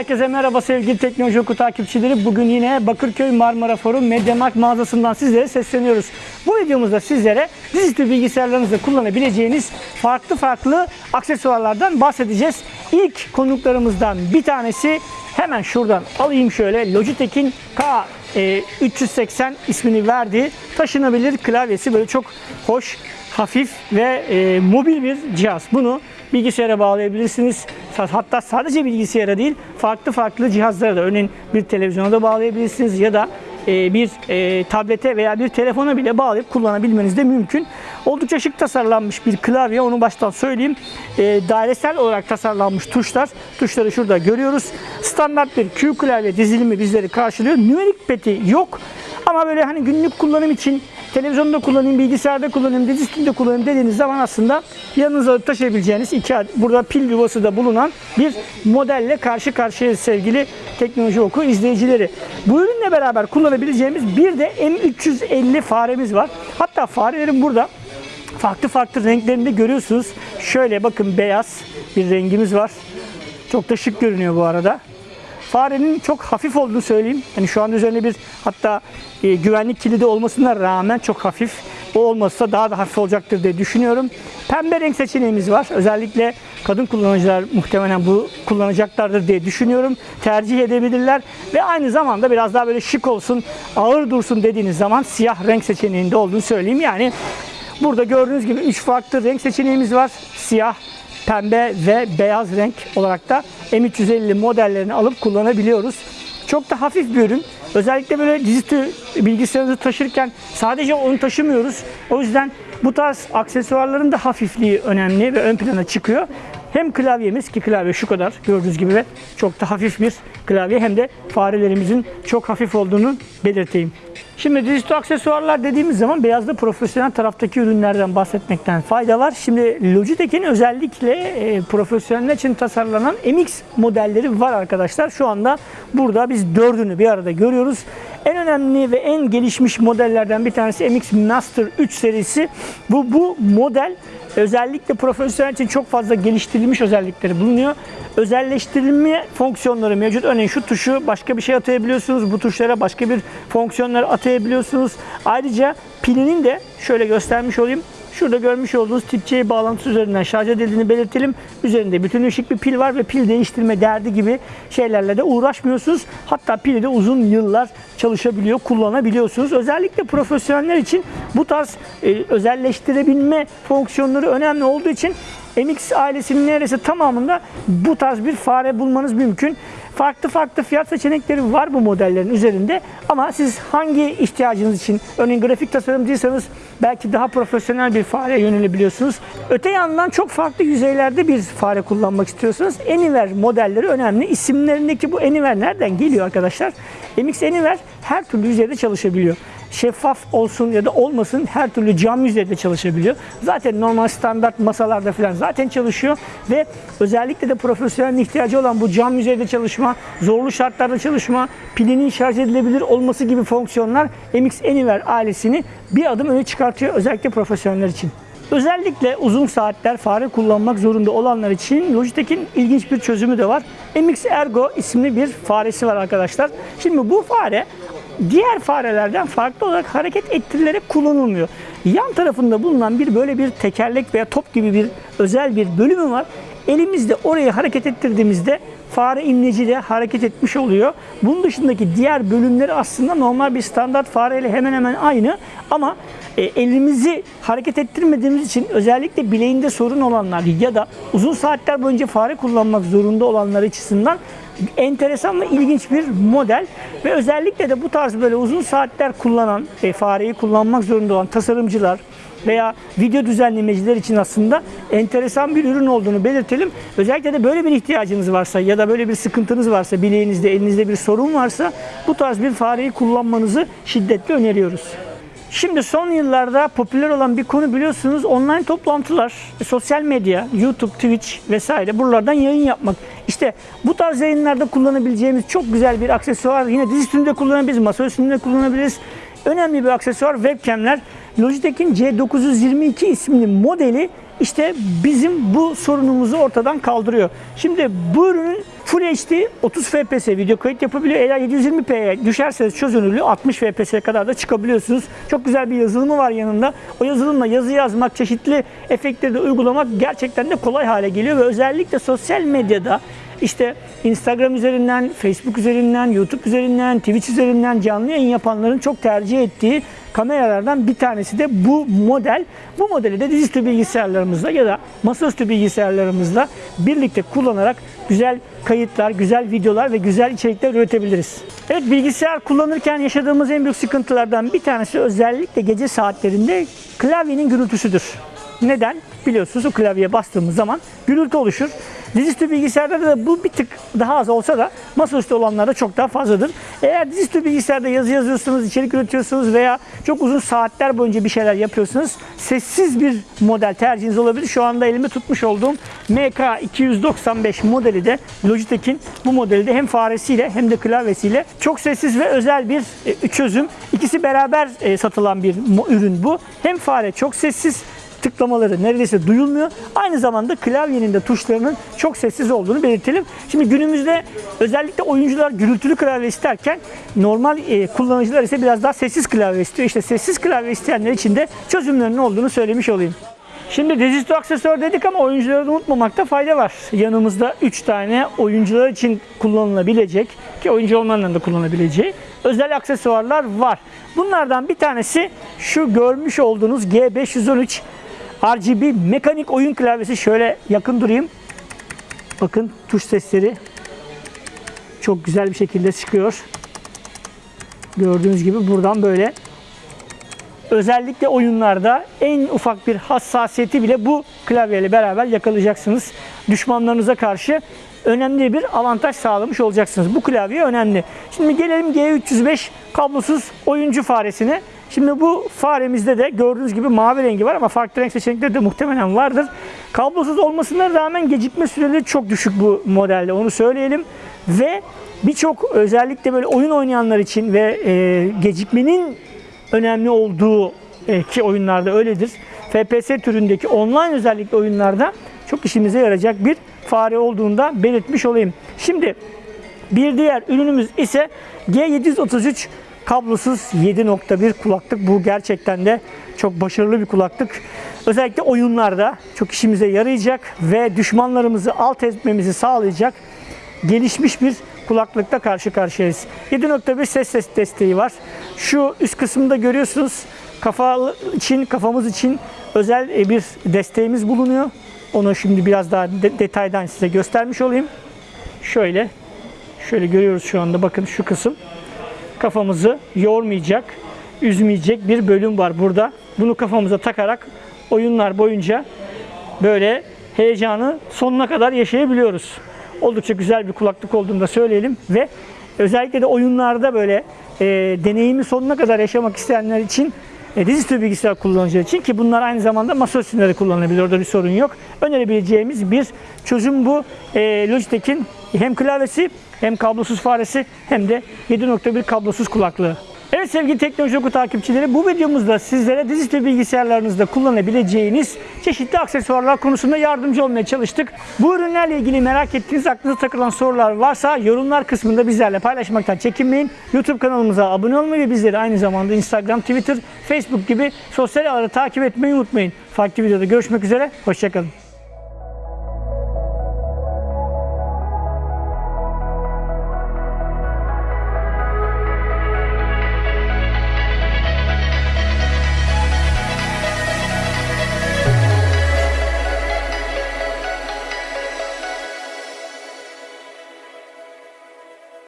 Herkese merhaba sevgili Teknoloji Oku takipçileri. Bugün yine Bakırköy Marmara Forum Mediamarkt mağazasından sizlere sesleniyoruz. Bu videomuzda sizlere dizüstü bilgisayarlarınızda kullanabileceğiniz farklı farklı aksesuarlardan bahsedeceğiz. İlk konuklarımızdan bir tanesi hemen şuradan alayım şöyle Logitech'in K e, 380 ismini verdiği taşınabilir klavyesi böyle çok hoş hafif ve e, mobil bir cihaz. Bunu bilgisayara bağlayabilirsiniz. Hatta sadece bilgisayara değil, farklı farklı cihazlara da örneğin bir televizyona da bağlayabilirsiniz ya da e, bir e, tablete veya bir telefona bile bağlayıp kullanabilmeniz de mümkün. Oldukça şık tasarlanmış bir klavye, onu baştan söyleyeyim. E, dairesel olarak tasarlanmış tuşlar. Tuşları şurada görüyoruz. Standart bir Q klavye dizilimi bizleri karşılıyor. Numeric peti yok. Ama böyle hani günlük kullanım için televizyonda kullanayım, bilgisayarda kullanayım, dizüstünde kullanayım dediğiniz zaman aslında yanınıza taşıyabileceğiniz iki adet, burada pil yuvası da bulunan bir modelle karşı karşıya sevgili teknoloji oku izleyicileri. Bu ürünle beraber kullanabileceğimiz bir de M350 faremiz var. Hatta farelerin burada farklı farklı renklerinde görüyorsunuz. Şöyle bakın beyaz bir rengimiz var. Çok da şık görünüyor bu arada. Farenin çok hafif olduğunu söyleyeyim. Yani şu anda üzerinde bir hatta e, güvenlik kilidi olmasına rağmen çok hafif. O olmazsa daha da hafif olacaktır diye düşünüyorum. Pembe renk seçeneğimiz var. Özellikle kadın kullanıcılar muhtemelen bu kullanacaklardır diye düşünüyorum. Tercih edebilirler ve aynı zamanda biraz daha böyle şık olsun, ağır dursun dediğiniz zaman siyah renk seçeneğinde olduğunu söyleyeyim. Yani burada gördüğünüz gibi 3 farklı renk seçeneğimiz var. Siyah, pembe ve beyaz renk olarak da M350 modellerini alıp kullanabiliyoruz. Çok da hafif bir ürün. Özellikle böyle dizüstü bilgisayarınızı taşırken sadece onu taşımıyoruz. O yüzden bu tarz aksesuarların da hafifliği önemli ve ön plana çıkıyor. Hem klavyemiz ki klavye şu kadar gördüğünüz gibi ve çok da hafif bir klavye hem de farelerimizin çok hafif olduğunu belirteyim. Şimdi dizüstü aksesuarlar dediğimiz zaman beyazda profesyonel taraftaki ürünlerden bahsetmekten fayda var. Şimdi Logitech'in özellikle e, profesyoneller için tasarlanan MX modelleri var arkadaşlar. Şu anda burada biz dördünü bir arada görüyoruz. En önemli ve en gelişmiş modellerden bir tanesi MX Master 3 serisi. Bu, bu model özellikle profesyonel için çok fazla geliştirilmiş özellikleri bulunuyor. Özelleştirilme fonksiyonları mevcut. Örneğin şu tuşu başka bir şey atayabiliyorsunuz. Bu tuşlara başka bir fonksiyonları atayabiliyorsunuz. Ayrıca pilinin de şöyle göstermiş olayım. Şurada görmüş olduğunuz tip bağlantısı üzerinden şarj edildiğini belirtelim. Üzerinde bütün ışık bir pil var ve pil değiştirme derdi gibi şeylerle de uğraşmıyorsunuz. Hatta pili de uzun yıllar çalışabiliyor, kullanabiliyorsunuz. Özellikle profesyoneller için bu tarz e, özelleştirebilme fonksiyonları önemli olduğu için MX ailesinin neredeyse tamamında bu tarz bir fare bulmanız mümkün. Farklı farklı fiyat seçenekleri var bu modellerin üzerinde ama siz hangi ihtiyacınız için örneğin grafik tasarımcıysanız belki daha profesyonel bir fare yönelebiliyorsunuz. Öte yandan çok farklı yüzeylerde bir fare kullanmak istiyorsanız Anywhere modelleri önemli. İsimlerindeki bu Anywhere nereden geliyor arkadaşlar? MX Anywhere her türlü yüzeyde çalışabiliyor şeffaf olsun ya da olmasın her türlü cam yüzeyde çalışabiliyor. Zaten normal standart masalarda falan zaten çalışıyor ve özellikle de profesyonel ihtiyacı olan bu cam yüzeyde çalışma, zorlu şartlarda çalışma, pilinin şarj edilebilir olması gibi fonksiyonlar MX Anywhere ailesini bir adım öne çıkartıyor özellikle profesyoneller için. Özellikle uzun saatler fare kullanmak zorunda olanlar için Logitech'in ilginç bir çözümü de var. MX Ergo isimli bir faresi var arkadaşlar. Şimdi bu fare diğer farelerden farklı olarak hareket ettirilerek kullanılmıyor. Yan tarafında bulunan bir böyle bir tekerlek veya top gibi bir özel bir bölümü var. Elimizde orayı hareket ettirdiğimizde fare imleci de hareket etmiş oluyor. Bunun dışındaki diğer bölümleri aslında normal bir standart fareyle hemen hemen aynı ama e, elimizi hareket ettirmediğimiz için özellikle bileğinde sorun olanlar ya da uzun saatler boyunca fare kullanmak zorunda olanlar açısından enteresan ve ilginç bir model ve özellikle de bu tarz böyle uzun saatler kullanan e, fareyi kullanmak zorunda olan tasarımcılar veya video düzenlemeciler için aslında enteresan bir ürün olduğunu belirtelim. Özellikle de böyle bir ihtiyacınız varsa ya da böyle bir sıkıntınız varsa, bileğinizde, elinizde bir sorun varsa bu tarz bir fareyi kullanmanızı şiddetle öneriyoruz. Şimdi son yıllarda popüler olan bir konu biliyorsunuz online toplantılar, sosyal medya, YouTube, Twitch vesaire buralardan yayın yapmak. İşte bu tarz yayınlarda kullanabileceğimiz çok güzel bir aksesuar. Yine diz üstünde kullanabiliriz, masa üstünde kullanabiliriz. Önemli bir aksesuar webcamler. Logitech'in C922 isimli modeli işte bizim bu sorunumuzu ortadan kaldırıyor. Şimdi bu ürünün Full HD 30 FPS video kayıt yapabiliyor. Eğer 720p'ye düşerseniz çözünürlüğü 60 FPS'ye kadar da çıkabiliyorsunuz. Çok güzel bir yazılımı var yanında. O yazılımla yazı yazmak, çeşitli efektleri de uygulamak gerçekten de kolay hale geliyor ve özellikle sosyal medyada işte Instagram üzerinden, Facebook üzerinden, YouTube üzerinden, Twitch üzerinden canlı yayın yapanların çok tercih ettiği kameralardan bir tanesi de bu model. Bu modeli de dizüstü bilgisayarlarımızla ya da masaüstü bilgisayarlarımızla birlikte kullanarak güzel kayıtlar, güzel videolar ve güzel içerikler üretebiliriz. Evet bilgisayar kullanırken yaşadığımız en büyük sıkıntılardan bir tanesi özellikle gece saatlerinde klavyenin gürültüsüdür. Neden? Biliyorsunuz o klavyeye bastığımız zaman gürültü oluşur. Dizüstü bilgisayarda da bu bir tık daha az olsa da masaüstü olanlarda çok daha fazladır. Eğer dizüstü bilgisayarda yazı yazıyorsunuz, içerik üretiyorsunuz veya çok uzun saatler boyunca bir şeyler yapıyorsunuz, sessiz bir model tercihiniz olabilir. Şu anda elimde tutmuş olduğum MK295 modeli de Logitech'in bu modeli de hem faresiyle hem de klavyesiyle çok sessiz ve özel bir e, çözüm. İkisi beraber e, satılan bir ürün bu. Hem fare çok sessiz tıklamaları neredeyse duyulmuyor. Aynı zamanda klavyenin de tuşlarının çok sessiz olduğunu belirtelim. Şimdi günümüzde özellikle oyuncular gürültülü klavye isterken normal e, kullanıcılar ise biraz daha sessiz klavye istiyor. İşte sessiz klavye isteyenler için de çözümlerinin olduğunu söylemiş olayım. Şimdi dizüstü aksesuar dedik ama oyuncuları da unutmamakta fayda var. Yanımızda 3 tane oyuncular için kullanılabilecek ki oyuncu olmayanların da kullanabileceği özel aksesuarlar var. Bunlardan bir tanesi şu görmüş olduğunuz G513 RGB mekanik oyun klavyesi. Şöyle yakın durayım. Bakın tuş sesleri çok güzel bir şekilde çıkıyor. Gördüğünüz gibi buradan böyle özellikle oyunlarda en ufak bir hassasiyeti bile bu klavyeyle beraber yakalayacaksınız. Düşmanlarınıza karşı önemli bir avantaj sağlamış olacaksınız. Bu klavye önemli. Şimdi gelelim G305 kablosuz oyuncu faresine. Şimdi bu faremizde de gördüğünüz gibi mavi rengi var ama farklı renk seçenekleri de muhtemelen vardır. Kablosuz olmasına rağmen gecikme süreleri çok düşük bu modelde onu söyleyelim. Ve birçok özellikle böyle oyun oynayanlar için ve e, gecikmenin önemli olduğu e, ki oyunlarda öyledir. FPS türündeki online özellikle oyunlarda çok işimize yarayacak bir fare olduğunda belirtmiş olayım. Şimdi bir diğer ürünümüz ise G733 kablosuz 7.1 kulaklık. Bu gerçekten de çok başarılı bir kulaklık. Özellikle oyunlarda çok işimize yarayacak ve düşmanlarımızı alt etmemizi sağlayacak gelişmiş bir kulaklıkla karşı karşıyayız. 7.1 ses ses desteği var. Şu üst kısımda görüyorsunuz kafa için kafamız için özel e, bir desteğimiz bulunuyor. Onu şimdi biraz daha de- detaydan size göstermiş olayım. Şöyle şöyle görüyoruz şu anda bakın şu kısım kafamızı yormayacak, üzmeyecek bir bölüm var burada. Bunu kafamıza takarak oyunlar boyunca böyle heyecanı sonuna kadar yaşayabiliyoruz. Oldukça güzel bir kulaklık olduğunu da söyleyelim ve özellikle de oyunlarda böyle e, deneyimi sonuna kadar yaşamak isteyenler için e, dizüstü bilgisayar kullanıcıları için ki bunlar aynı zamanda masa üstünde de kullanılabilir. Orada bir sorun yok. Önerebileceğimiz bir çözüm bu. E, Logitech'in hem klavyesi hem kablosuz faresi hem de 7.1 kablosuz kulaklığı. Evet sevgili Teknoloji Oku takipçileri bu videomuzda sizlere dizüstü bilgisayarlarınızda kullanabileceğiniz çeşitli aksesuarlar konusunda yardımcı olmaya çalıştık. Bu ürünlerle ilgili merak ettiğiniz aklınıza takılan sorular varsa yorumlar kısmında bizlerle paylaşmaktan çekinmeyin. YouTube kanalımıza abone olmayı ve bizleri aynı zamanda Instagram, Twitter, Facebook gibi sosyal ağları takip etmeyi unutmayın. Farklı videoda görüşmek üzere, hoşçakalın.